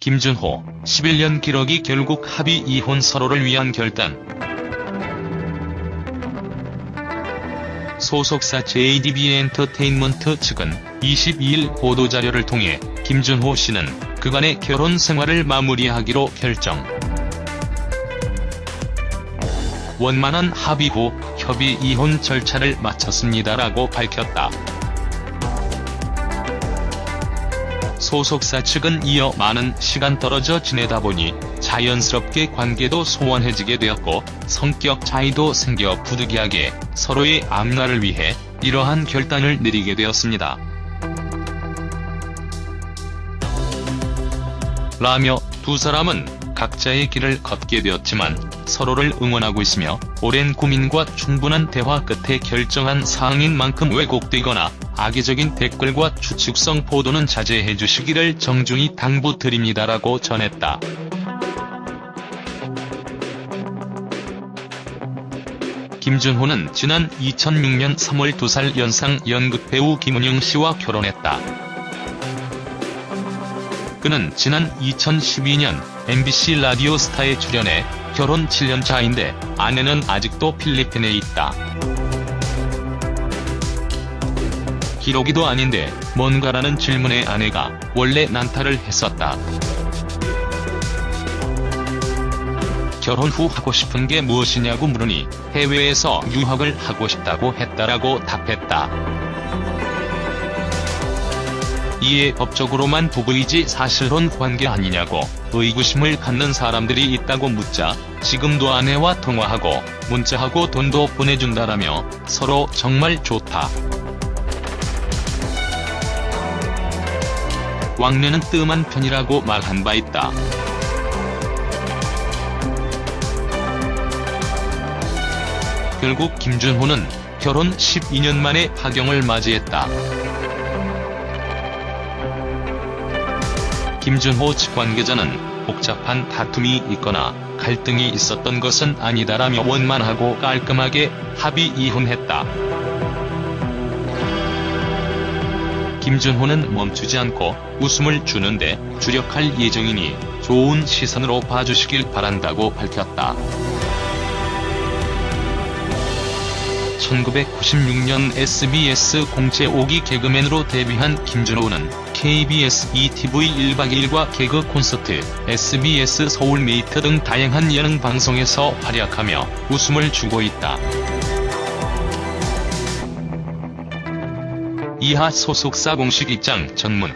김준호, 11년 기러기 결국 합의 이혼 서로를 위한 결단. 소속사 JDB 엔터테인먼트 측은 22일 보도자료를 통해 김준호 씨는 그간의 결혼 생활을 마무리하기로 결정. 원만한 합의 후 협의 이혼 절차를 마쳤습니다라고 밝혔다. 소속사 측은 이어 많은 시간 떨어져 지내다 보니 자연스럽게 관계도 소원해지게 되었고 성격 차이도 생겨 부득이하게 서로의 앞날을 위해 이러한 결단을 내리게 되었습니다. 라며 두 사람은 각자의 길을 걷게 되었지만 서로를 응원하고 있으며 오랜 고민과 충분한 대화 끝에 결정한 사항인 만큼 왜곡되거나 악의적인 댓글과 추측성 보도는 자제해 주시기를 정중히 당부드립니다라고 전했다. 김준호는 지난 2006년 3월 2살 연상 연극배우 김은영 씨와 결혼했다. 그는 지난 2012년 MBC 라디오 스타에 출연해 결혼 7년 차인데 아내는 아직도 필리핀에 있다. 기록이도 아닌데 뭔가라는 질문에 아내가 원래 난타를 했었다. 결혼 후 하고 싶은 게 무엇이냐고 물으니 해외에서 유학을 하고 싶다고 했다라고 답했다. 이에 법적으로만 부부이지 사실혼 관계 아니냐고 의구심을 갖는 사람들이 있다고 묻자 지금도 아내와 통화하고 문자하고 돈도 보내준다라며 서로 정말 좋다. 왕래는 뜸한 편이라고 말한 바 있다. 결국 김준호는 결혼 12년 만에 파경을 맞이했다. 김준호 측 관계자는 복잡한 다툼이 있거나 갈등이 있었던 것은 아니다라며 원만하고 깔끔하게 합의 이혼했다. 김준호는 멈추지 않고 웃음을 주는데 주력할 예정이니 좋은 시선으로 봐주시길 바란다고 밝혔다. 1996년 SBS 공채 5기 개그맨으로 데뷔한 김준호는 KBS ETV 1박 2일과 개그 콘서트, SBS 서울메이트 등 다양한 예능 방송에서 활약하며 웃음을 주고 있다. 이하 소속사 공식 입장 전문.